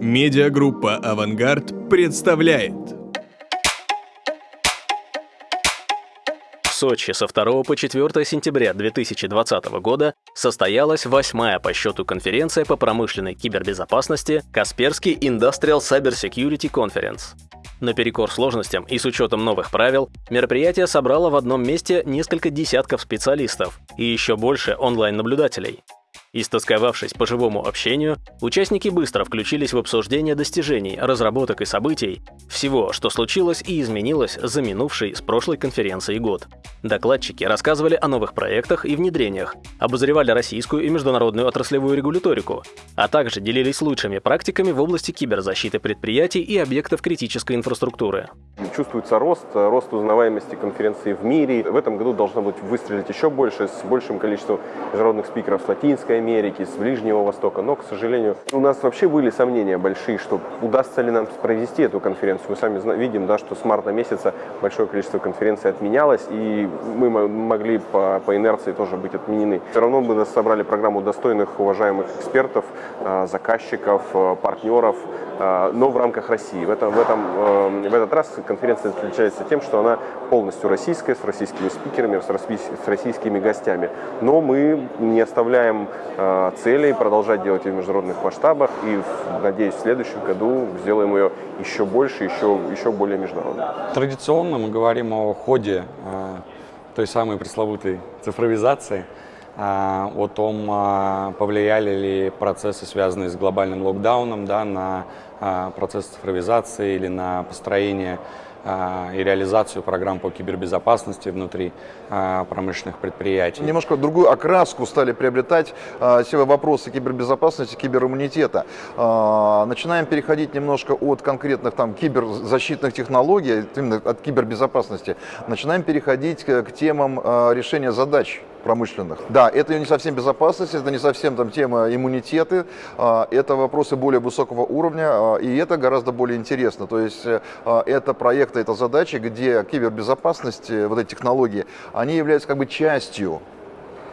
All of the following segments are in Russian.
Медиагруппа «Авангард» представляет. В Сочи со 2 по 4 сентября 2020 года состоялась восьмая по счету конференция по промышленной кибербезопасности «Касперский Industrial Cyber Security Conference». Наперекор сложностям и с учетом новых правил, мероприятие собрало в одном месте несколько десятков специалистов и еще больше онлайн-наблюдателей. Истосковавшись по живому общению, участники быстро включились в обсуждение достижений, разработок и событий, всего, что случилось и изменилось за минувший с прошлой конференции год. Докладчики рассказывали о новых проектах и внедрениях, обозревали российскую и международную отраслевую регуляторику, а также делились лучшими практиками в области киберзащиты предприятий и объектов критической инфраструктуры. Чувствуется рост, рост узнаваемости конференции в мире. В этом году должно быть выстрелить еще больше, с большим количеством международных спикеров с Латинской Америки, с Ближнего Востока. Но, к сожалению, у нас вообще были сомнения большие, что удастся ли нам провести эту конференцию. Мы сами видим, да, что с марта месяца большое количество конференций отменялось, и мы могли по, по инерции тоже быть отменены. Все равно мы собрали программу достойных, уважаемых экспертов, а, заказчиков, а, партнеров, а, но в рамках России. В, этом, в, этом, в этот раз конференция отличается тем, что она полностью российская, с российскими спикерами, с российскими гостями. Но мы не оставляем целей продолжать делать ее в международных масштабах и, надеюсь, в следующем году сделаем ее еще больше, еще, еще более международной. Традиционно мы говорим о ходе той самой пресловутой цифровизации, а, о том, а, повлияли ли процессы, связанные с глобальным локдауном, да, на а, процесс цифровизации или на построение и реализацию программ по кибербезопасности внутри а, промышленных предприятий. Немножко другую окраску стали приобретать а, все вопросы кибербезопасности, кибериммунитета. Начинаем переходить немножко от конкретных там киберзащитных технологий, именно от кибербезопасности, начинаем переходить к темам решения задач промышленных. Да, это не совсем безопасность, это не совсем там тема иммунитеты, это вопросы более высокого уровня, и это гораздо более интересно. То есть это проекты это задачи, где кибербезопасность, э, вот эти технологии, они являются как бы частью,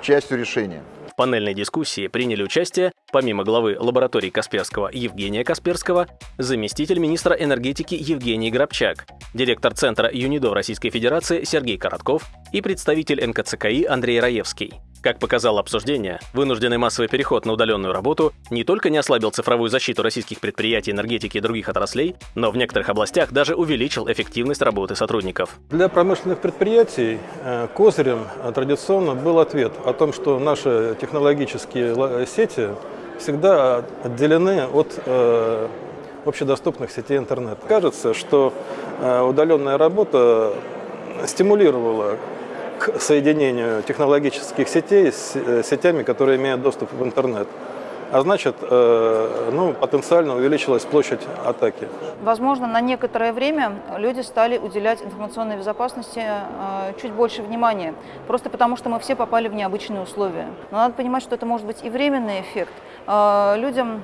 частью решения. В панельной дискуссии приняли участие, помимо главы лаборатории Касперского Евгения Касперского, заместитель министра энергетики Евгений Грабчак, директор Центра ЮНИДО Российской Федерации Сергей Коротков и представитель НКЦКИ Андрей Раевский. Как показало обсуждение, вынужденный массовый переход на удаленную работу не только не ослабил цифровую защиту российских предприятий, энергетики и других отраслей, но в некоторых областях даже увеличил эффективность работы сотрудников. Для промышленных предприятий э, козырем э, традиционно был ответ о том, что наши технологические сети всегда отделены от э, общедоступных сетей интернет. Кажется, что удаленная работа стимулировала к соединению технологических сетей с э, сетями, которые имеют доступ в интернет. А значит, э, ну, потенциально увеличилась площадь атаки. Возможно, на некоторое время люди стали уделять информационной безопасности э, чуть больше внимания, просто потому что мы все попали в необычные условия. Но надо понимать, что это может быть и временный эффект. Людям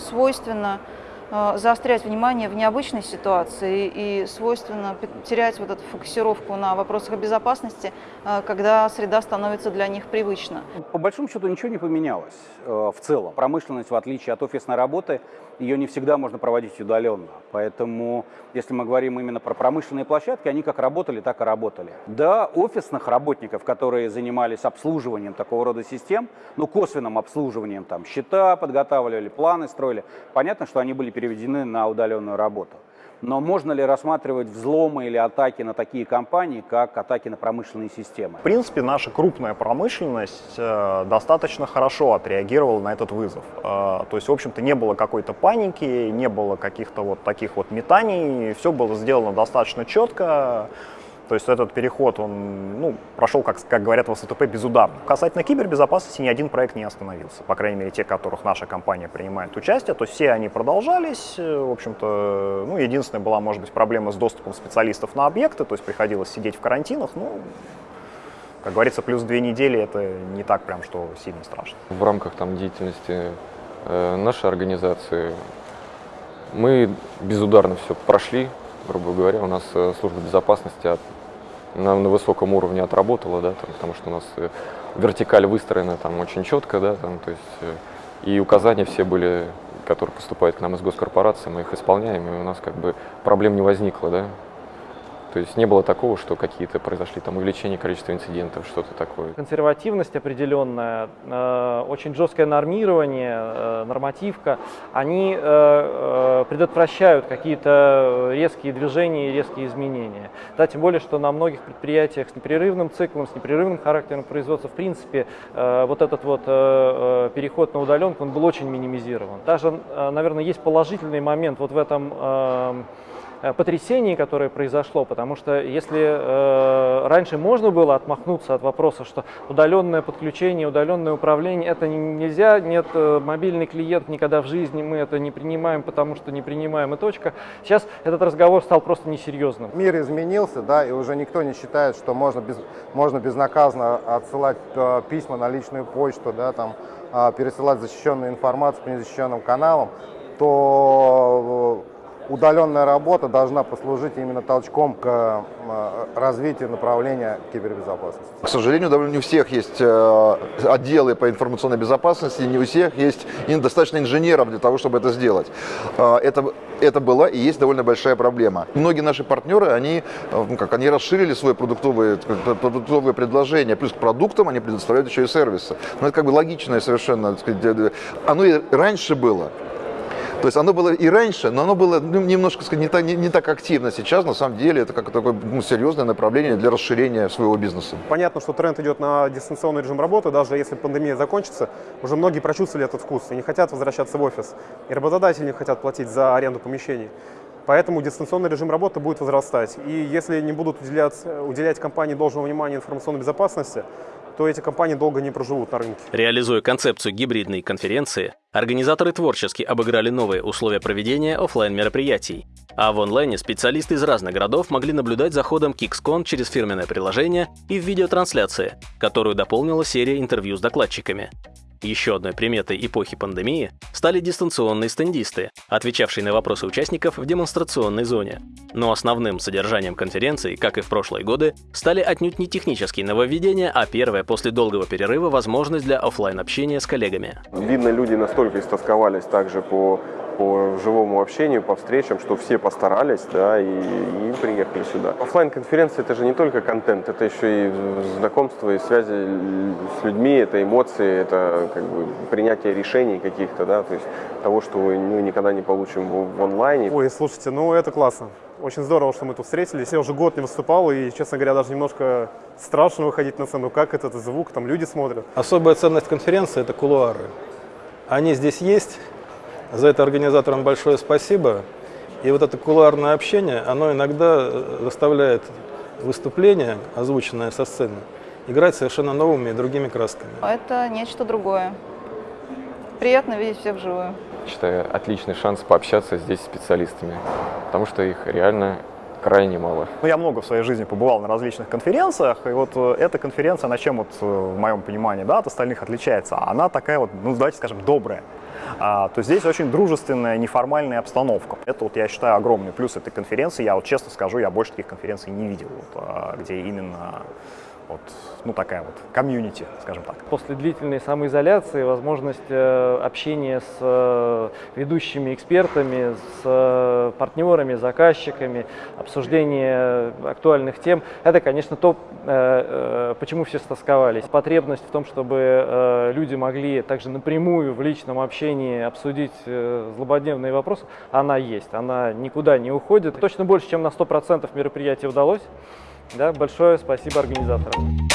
свойственно Э, заострять внимание в необычной ситуации и свойственно терять вот эту фокусировку на вопросах безопасности, э, когда среда становится для них привычна. По большому счету ничего не поменялось э, в целом. Промышленность, в отличие от офисной работы, ее не всегда можно проводить удаленно. Поэтому, если мы говорим именно про промышленные площадки, они как работали, так и работали. Да, офисных работников, которые занимались обслуживанием такого рода систем, ну, косвенным обслуживанием, там, счета подготавливали, планы строили, понятно, что они были переведены на удаленную работу. Но можно ли рассматривать взломы или атаки на такие компании, как атаки на промышленные системы? В принципе, наша крупная промышленность э, достаточно хорошо отреагировала на этот вызов. Э, то есть, в общем-то, не было какой-то паники, не было каких-то вот таких вот метаний, все было сделано достаточно четко. То есть этот переход, он ну, прошел, как, как говорят в СТП, безударно. Касательно кибербезопасности ни один проект не остановился, по крайней мере, те, которых наша компания принимает участие. То есть все они продолжались. В общем-то, ну, единственная была, может быть, проблема с доступом специалистов на объекты, то есть приходилось сидеть в карантинах. Ну, как говорится, плюс две недели это не так прям, что сильно страшно. В рамках там деятельности э, нашей организации мы безударно все прошли, грубо говоря, у нас э, служба безопасности на, на высоком уровне отработала, да, там, потому что у нас э, вертикаль выстроена там очень четко, да, там, то есть э, и указания все были которые поступают к нам из госкорпорации, мы их исполняем, и у нас как бы проблем не возникло, да. То есть не было такого, что какие-то произошли там увеличение количества инцидентов, что-то такое. Консервативность определенная, э, очень жесткое нормирование, э, нормативка, они э, э, предотвращают какие-то резкие движения и резкие изменения. Да, тем более, что на многих предприятиях с непрерывным циклом, с непрерывным характером производства, в принципе, э, вот этот вот э, э переход на удаленку, он был очень минимизирован. Даже, э, наверное, есть положительный момент вот в этом э, потрясении, которое произошло, потому что если э, раньше можно было отмахнуться от вопроса, что удаленное подключение, удаленное управление, это нельзя, нет, э, мобильный клиент никогда в жизни, мы это не принимаем, потому что не принимаем, и точка. Сейчас этот разговор стал просто несерьезным. Мир изменился, да, и уже никто не считает, что можно, без, можно безнаказанно отсылать э, письма на личную почту, да, там, э, пересылать защищенную информацию по незащищенным каналам, то э, удаленная работа должна послужить именно толчком к э, развитию направления кибербезопасности. К сожалению, довольно не у всех есть э, отделы по информационной безопасности, не у всех есть достаточно инженеров для того, чтобы это сделать. Э, это, это была и есть довольно большая проблема. Многие наши партнеры, они, ну, как, они расширили свои продуктовые, продуктовые предложения, плюс к продуктам они предоставляют еще и сервисы. Но это как бы логичное совершенно. Сказать, оно и раньше было. То есть оно было и раньше, но оно было ну, немножко сказать, не, так, не, не так активно. Сейчас, на самом деле, это как такое ну, серьезное направление для расширения своего бизнеса. Понятно, что тренд идет на дистанционный режим работы. Даже если пандемия закончится, уже многие прочувствовали этот вкус и не хотят возвращаться в офис. И работодатели не хотят платить за аренду помещений. Поэтому дистанционный режим работы будет возрастать. И если не будут уделять, уделять компании должного внимания информационной безопасности, то эти компании долго не проживут на рынке. Реализуя концепцию гибридной конференции, организаторы творчески обыграли новые условия проведения офлайн мероприятий а в онлайне специалисты из разных городов могли наблюдать за ходом KixCon через фирменное приложение и в видеотрансляции, которую дополнила серия интервью с докладчиками. Еще одной приметой эпохи пандемии стали дистанционные стендисты, отвечавшие на вопросы участников в демонстрационной зоне. Но основным содержанием конференции, как и в прошлые годы, стали отнюдь не технические нововведения, а первая после долгого перерыва возможность для офлайн общения с коллегами. Видно, люди настолько истосковались также по по живому общению, по встречам, что все постарались, да, и, и приехали сюда. Оффлайн конференция это же не только контент, это еще и знакомство и связи с людьми, это эмоции, это как бы принятие решений каких-то, да, то есть того, что мы ну, никогда не получим в, в онлайне. Ой, слушайте, ну это классно. Очень здорово, что мы тут встретились. Я уже год не выступал, и, честно говоря, даже немножко страшно выходить на сцену. Как этот звук, там люди смотрят. Особая ценность конференции – это кулуары. Они здесь есть, за это организаторам большое спасибо. И вот это кулуарное общение, оно иногда э, заставляет выступление, озвученное со сцены, играть совершенно новыми и другими красками. Это нечто другое. Приятно видеть всех вживую. Считаю, отличный шанс пообщаться здесь с специалистами, потому что их реально крайне мало. Ну, я много в своей жизни побывал на различных конференциях, и вот э, эта конференция, она чем вот, э, в моем понимании, да, от остальных отличается? Она такая вот, ну, давайте скажем, добрая то здесь очень дружественная, неформальная обстановка. Это, вот, я считаю, огромный плюс этой конференции. Я вот честно скажу, я больше таких конференций не видел, вот, а, где именно вот, ну, такая вот комьюнити, скажем так. После длительной самоизоляции возможность э, общения с э, ведущими экспертами, с э, партнерами, заказчиками, обсуждение актуальных тем, это, конечно, то, почему все стосковались. Потребность в том, чтобы люди могли также напрямую в личном общении обсудить злободневные вопросы, она есть, она никуда не уходит. Точно больше, чем на 100% мероприятий удалось. Да, большое спасибо организаторам.